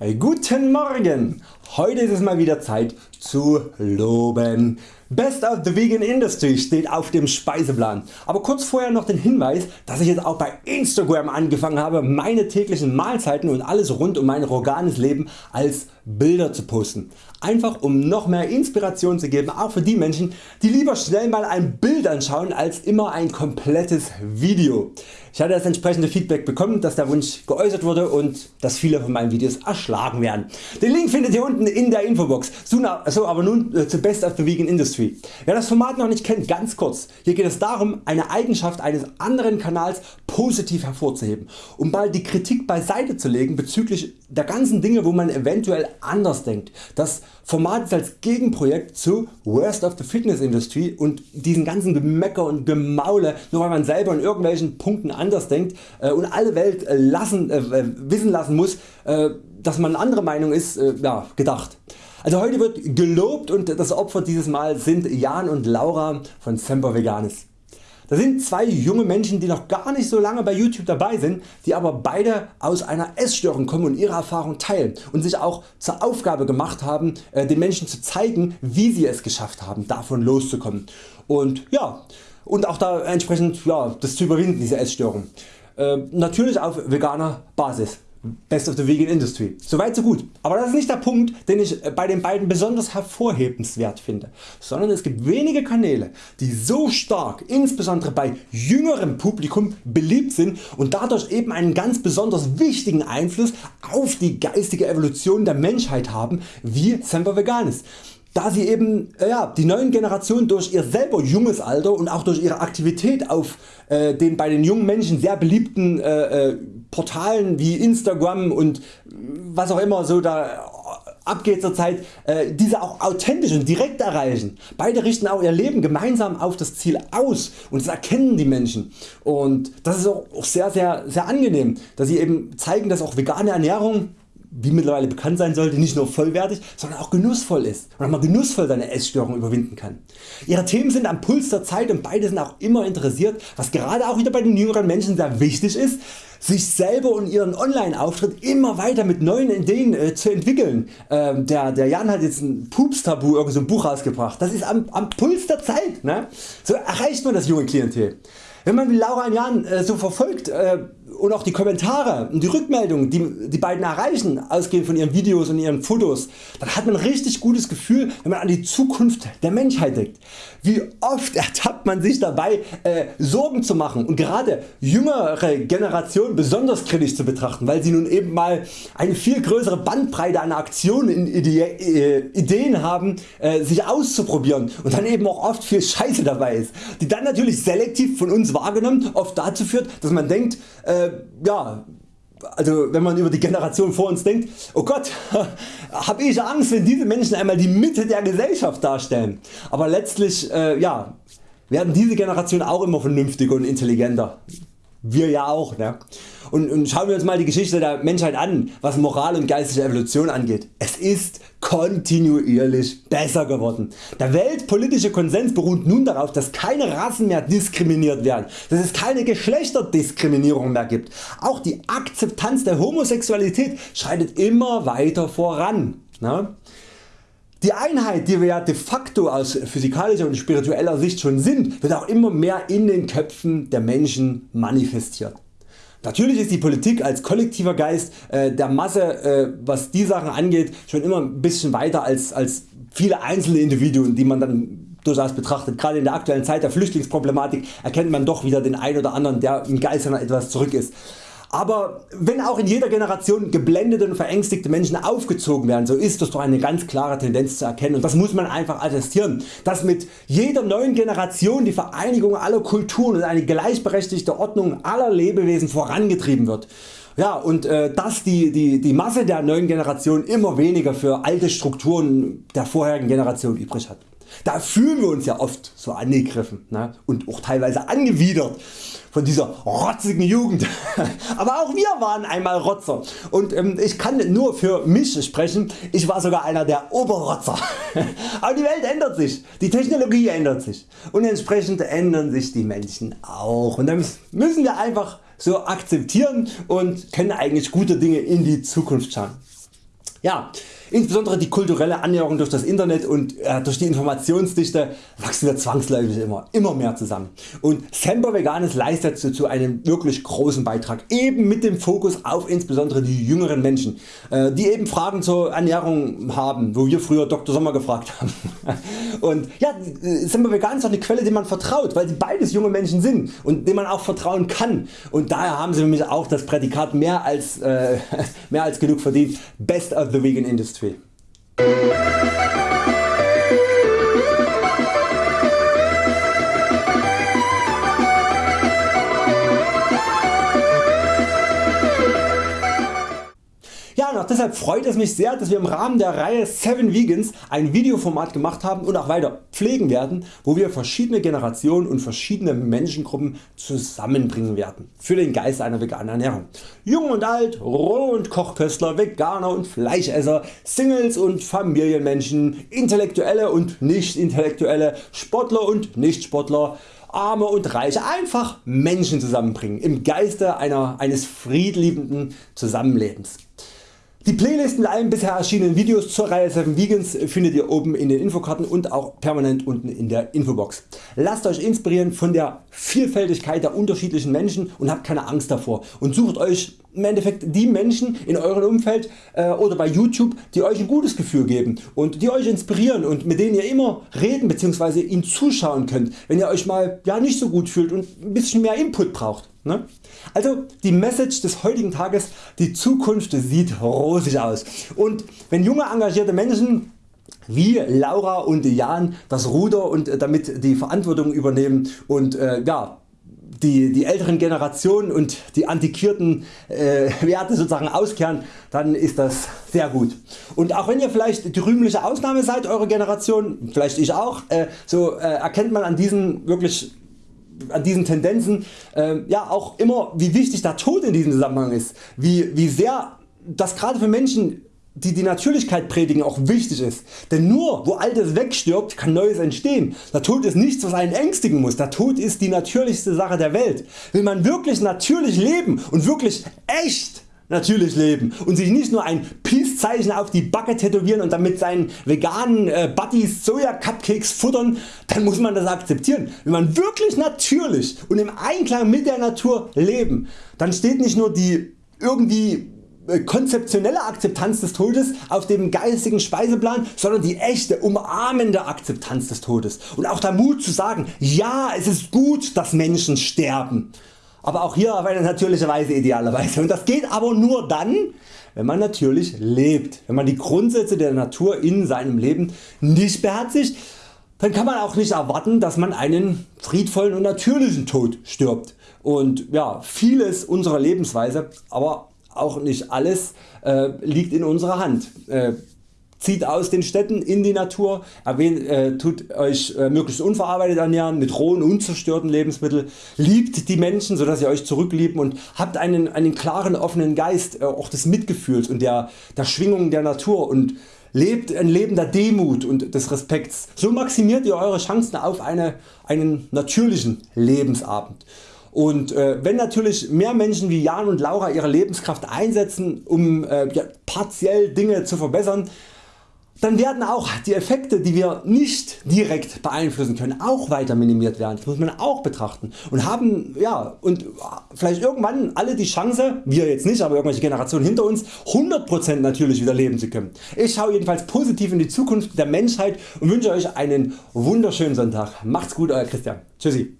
Guten Morgen! Heute ist es mal wieder Zeit zu loben. Best of the Vegan Industry steht auf dem Speiseplan. Aber kurz vorher noch den Hinweis, dass ich jetzt auch bei Instagram angefangen habe meine täglichen Mahlzeiten und alles rund um mein veganes Leben als Bilder zu posten. Einfach um noch mehr Inspiration zu geben, auch für die Menschen die lieber schnell mal ein Bild anschauen als immer ein komplettes Video. Ich hatte das entsprechende Feedback bekommen, dass der Wunsch geäußert wurde und dass viele von meinen Videos erschlagen werden. Den Link findet ihr unten in der Infobox. So aber nun äh, zu Best of the Vegan Industry. Wer das Format noch nicht kennt, ganz kurz. Hier geht es darum eine Eigenschaft eines anderen Kanals positiv hervorzuheben, um mal die Kritik beiseite zu legen bezüglich der ganzen Dinge wo man eventuell anders denkt. Das Format ist als Gegenprojekt zu Worst of the Fitness Industry und diesen ganzen Gemecker und Gemaule nur weil man selber in irgendwelchen Punkten anders denkt äh, und alle Welt äh, lassen, äh, wissen lassen muss dass man andere Meinung ist ja, gedacht. Also heute wird gelobt und das Opfer dieses Mal sind Jan und Laura von Semper Veganis. Das sind zwei junge Menschen die noch gar nicht so lange bei YouTube dabei sind, die aber beide aus einer Essstörung kommen und ihre Erfahrung teilen und sich auch zur Aufgabe gemacht haben äh, den Menschen zu zeigen wie sie es geschafft haben davon loszukommen und, ja, und auch da entsprechend ja, das zu überwinden diese Essstörung. Äh, natürlich auf veganer Basis. Best of the Vegan Industry. Soweit so gut. Aber das ist nicht der Punkt den ich bei den beiden besonders hervorhebenswert finde, sondern es gibt wenige Kanäle die so stark insbesondere bei jüngerem Publikum beliebt sind und dadurch eben einen ganz besonders wichtigen Einfluss auf die geistige Evolution der Menschheit haben wie Semper Veganis da sie eben äh, ja, die neuen Generationen durch ihr selber junges Alter und auch durch ihre Aktivität auf äh, den bei den jungen Menschen sehr beliebten äh, äh Portalen wie Instagram und was auch immer so da abgeht zurzeit, äh, diese auch authentisch und direkt erreichen. Beide richten auch ihr Leben gemeinsam auf das Ziel aus und das erkennen die Menschen und das ist auch sehr sehr, sehr angenehm, dass sie eben zeigen dass auch vegane Ernährung wie mittlerweile bekannt sein sollte, nicht nur vollwertig, sondern auch genussvoll ist und mal genussvoll seine Essstörung überwinden kann. Ihre Themen sind am Puls der Zeit und beide sind auch immer interessiert, was gerade auch wieder bei den jüngeren Menschen sehr wichtig ist, sich selber und ihren Online Auftritt immer weiter mit neuen Ideen äh, zu entwickeln. Ähm, der, der Jan hat jetzt ein Pups Tabu irgend so Buch rausgebracht. Das ist am, am Puls der Zeit. Ne? So erreicht man das junge Klientel. Wenn man Laura und Jan äh, so verfolgt äh, und auch die Kommentare und die Rückmeldungen die die beiden erreichen ausgehend von ihren Videos und ihren Fotos, dann hat man ein richtig gutes Gefühl wenn man an die Zukunft der Menschheit denkt. Wie oft ertappt man sich dabei äh, Sorgen zu machen und gerade jüngere Generationen besonders kritisch zu betrachten, weil sie nun eben mal eine viel größere Bandbreite an Aktionen äh, Ideen haben sich auszuprobieren und dann eben auch oft viel Scheiße dabei ist, die dann natürlich selektiv von uns wahrgenommen oft dazu führt dass man denkt äh, ja, also wenn man über die Generation vor uns denkt, oh Gott, habe ich Angst wenn diese Menschen einmal die Mitte der Gesellschaft darstellen. Aber letztlich äh, ja, werden diese Generationen auch immer vernünftiger und intelligenter. Wir ja auch. Ne? Und, und schauen wir uns mal die Geschichte der Menschheit an, was Moral und geistige Evolution angeht. Es ist kontinuierlich besser geworden. Der weltpolitische Konsens beruht nun darauf, dass keine Rassen mehr diskriminiert werden, dass es keine Geschlechterdiskriminierung mehr gibt. Auch die Akzeptanz der Homosexualität schreitet immer weiter voran. Ne? Die Einheit die wir ja de facto aus physikalischer und spiritueller Sicht schon sind, wird auch immer mehr in den Köpfen der Menschen manifestiert. Natürlich ist die Politik als kollektiver Geist äh, der Masse äh, was die Sachen angeht schon immer ein bisschen weiter als, als viele einzelne Individuen die man dann durchaus betrachtet. Gerade in der aktuellen Zeit der Flüchtlingsproblematik erkennt man doch wieder den einen oder anderen der im Geist etwas zurück ist. Aber wenn auch in jeder Generation geblendete und verängstigte Menschen aufgezogen werden, so ist das doch eine ganz klare Tendenz zu erkennen und das muss man einfach attestieren, dass mit jeder neuen Generation die Vereinigung aller Kulturen und eine gleichberechtigte Ordnung aller Lebewesen vorangetrieben wird. Ja, und äh, dass die, die, die Masse der neuen Generation immer weniger für alte Strukturen der vorherigen Generation übrig hat. Da fühlen wir uns ja oft so angegriffen ne? und auch teilweise angewidert von dieser rotzigen Jugend. Aber auch wir waren einmal Rotzer und ähm, ich kann nur für mich sprechen, ich war sogar einer der Oberrotzer. Aber die Welt ändert sich, die Technologie ändert sich und entsprechend ändern sich die Menschen auch und dann müssen wir einfach so akzeptieren und können eigentlich gute Dinge in die Zukunft schauen. Ja, insbesondere die kulturelle Annäherung durch das Internet und äh, durch die Informationsdichte wachsen wir zwangsläufig immer, immer mehr zusammen. Und Semper Veganes leistet dazu einen wirklich großen Beitrag, eben mit dem Fokus auf insbesondere die jüngeren Menschen, äh, die eben Fragen zur Ernährung haben, wo wir früher Dr. Sommer gefragt haben. Und ja, Semper Vegan ist auch eine Quelle, die man vertraut, weil sie beides junge Menschen sind und dem man auch vertrauen kann. Und daher haben sie für mich auch das Prädikat mehr als, äh, mehr als genug verdient. Best of the vegan industry. Ja, deshalb freut es mich sehr, dass wir im Rahmen der Reihe 7 Vegans ein Videoformat gemacht haben und auch weiter pflegen werden, wo wir verschiedene Generationen und verschiedene Menschengruppen zusammenbringen werden für den Geist einer veganen Ernährung. Jung und alt, Roh- und Kochköstler, Veganer und Fleischesser, Singles und Familienmenschen, Intellektuelle und Nicht-Intellektuelle, Sportler und Nicht-Sportler, Arme und Reiche einfach Menschen zusammenbringen im Geiste einer, eines friedliebenden Zusammenlebens. Die Playlist mit allen bisher erschienenen Videos zur Reihe 7 Vegans findet ihr oben in den Infokarten und auch permanent unten in der Infobox. Lasst Euch inspirieren von der Vielfältigkeit der unterschiedlichen Menschen und habt keine Angst davor und sucht Euch im Endeffekt die Menschen in eurem Umfeld äh, oder bei YouTube die Euch ein gutes Gefühl geben und die Euch inspirieren und mit denen ihr immer reden bzw. ihnen zuschauen könnt wenn ihr Euch mal ja, nicht so gut fühlt und ein bisschen mehr Input braucht. Ne? Also die Message des heutigen Tages, die Zukunft sieht rosig aus und wenn junge engagierte Menschen wie Laura und Jan das Ruder und damit die Verantwortung übernehmen und äh, ja, die, die älteren Generationen und die antiquierten äh, Werte sozusagen auskehren, dann ist das sehr gut. Und auch wenn ihr vielleicht die rühmliche Ausnahme seid, eure Generation, vielleicht ich auch, äh, so äh, erkennt man an diesen wirklich an diesen Tendenzen äh, ja auch immer wie wichtig der Tod in diesem Zusammenhang ist, wie, wie sehr das gerade für Menschen die die Natürlichkeit predigen auch wichtig ist. Denn nur wo Altes wegstirbt kann Neues entstehen. Der Tod ist nichts was einen ängstigen muss, der Tod ist die natürlichste Sache der Welt. Will man wirklich natürlich leben und wirklich echt natürlich leben und sich nicht nur ein Peace Zeichen auf die Backe tätowieren und damit seinen veganen äh, Buddies Soja Cupcakes futtern, dann muss man das akzeptieren. Wenn man wirklich natürlich und im Einklang mit der Natur leben, dann steht nicht nur die irgendwie konzeptionelle Akzeptanz des Todes auf dem geistigen Speiseplan, sondern die echte umarmende Akzeptanz des Todes. Und auch der Mut zu sagen, ja es ist gut dass Menschen sterben, aber auch hier auf eine natürliche Weise idealerweise. Und das geht aber nur dann wenn man natürlich lebt, wenn man die Grundsätze der Natur in seinem Leben nicht beherzigt, dann kann man auch nicht erwarten dass man einen friedvollen und natürlichen Tod stirbt. Und ja, vieles unserer Lebensweise, aber auch nicht alles äh, liegt in unserer Hand. Äh, zieht aus den Städten in die Natur, erwähnt, äh, tut Euch äh, möglichst unverarbeitet ernähren mit rohen unzerstörten Lebensmitteln, liebt die Menschen so dass ihr Euch zurücklieben und habt einen, einen klaren offenen Geist äh, auch des Mitgefühls und der, der Schwingungen der Natur und lebt ein Leben der Demut und des Respekts. So maximiert ihr Eure Chancen auf eine, einen natürlichen Lebensabend. Und äh, wenn natürlich mehr Menschen wie Jan und Laura ihre Lebenskraft einsetzen um äh, ja, partiell Dinge zu verbessern, dann werden auch die Effekte die wir nicht direkt beeinflussen können auch weiter minimiert werden. Das muss man auch betrachten und haben ja, und vielleicht irgendwann alle die Chance, wir jetzt nicht, aber irgendwelche Generationen hinter uns 100% natürlich wieder leben zu können. Ich schaue jedenfalls positiv in die Zukunft der Menschheit und wünsche Euch einen wunderschönen Sonntag. Macht's gut Euer Christian. Tschüssi.